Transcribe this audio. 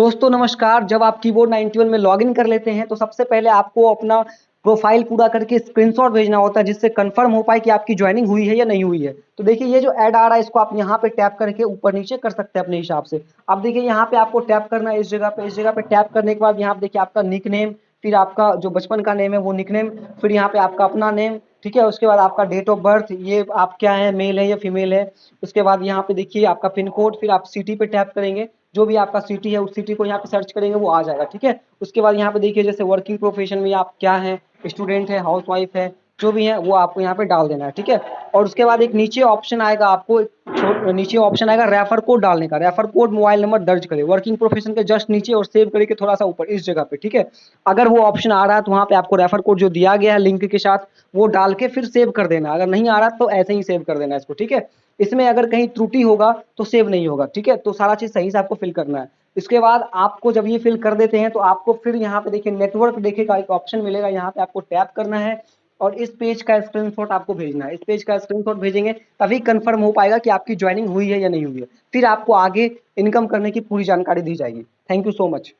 दोस्तों, नमस्कार। जब आप कीबोर्ड 91 में लॉगिन कर लेते हैं तो सबसे पहले आपको अपना प्रोफ़ाइल पूरा करके स्क्रीनशॉट भेजना होता है, जिससे कंफर्म हो पाए कि आपकी ज्वाइनिंग हुई है या नहीं हुई है। तो देखिए, ये जो ऐड आ रहा है, इसको आप यहाँ पे टैप करके ऊपर नीचे कर सकते हैं अपने हिसाब से। अब देखिए, यहाँ पे आपको टैप करना है इस जगह पे। इस जगह पे टैप करने के बाद यहाँ पे देखिए आपका निक नेम फिर आपका जो बचपन का नेम है, वो निक नेम फिर यहाँ पे आपका अपना नेम ठीक है? उसके बाद आपका डेट ऑफ़ बर्थ ये आप क्या है? मेल है या फीमेल है? उसके बाद यहाँ पे देखिए आपका पिन कोड फिर आप सिटी पे टैप करेंगे। जो भी आपका सिटी है, उस सिटी को यहाँ पे सर्च करेंगे, वो आ जाएगा, ठीक है? उसके बाद यहाँ पे देखिए, जैसे वर्किंग प्रोफेशन में आप क्या है? स्टूडेंट है हाउस वाइफ है जो भी है, वो आपको यहाँ पे डाल देना है, ठीक है? और उसके बाद एक नीचे ऑप्शन आएगा आपको नीचे ऑप्शन आएगा रेफर कोड डालने का। रेफर कोड मोबाइल नंबर दर्ज करें। वर्किंग प्रोफेशन के जस्ट नीचे और सेव करके थोड़ा सा ऊपर, इस जगह पे, ठीक है? अगर वो ऑप्शन आ रहा है तो वहाँ पे आपको रेफर कोड जो दिया गया है लिंक के साथ, वो डाल के फिर सेव कर देना। अगर नहीं आ रहा तो ऐसे ही सेव कर देना इसको, ठीक है? इसमें अगर कहीं त्रुटि होगा तो सेव नहीं होगा, ठीक है? तो सारा चीज़ सही से आपको फिल करना है। इसके बाद आपको जब ये फिल कर देते हैं तो आपको फिर यहाँ पे देखिए नेटवर्क देखेगा, एक ऑप्शन मिलेगा, यहाँ पे आपको टैप करना है। और इस पेज का स्क्रीनशॉट आपको भेजना है। इस पेज का स्क्रीनशॉट भेजेंगे, तभी कंफर्म हो पाएगा कि आपकी ज्वाइनिंग हुई है या नहीं हुई है। फिर आपको आगे इनकम करने की पूरी जानकारी दी जाएगी। Thank you so much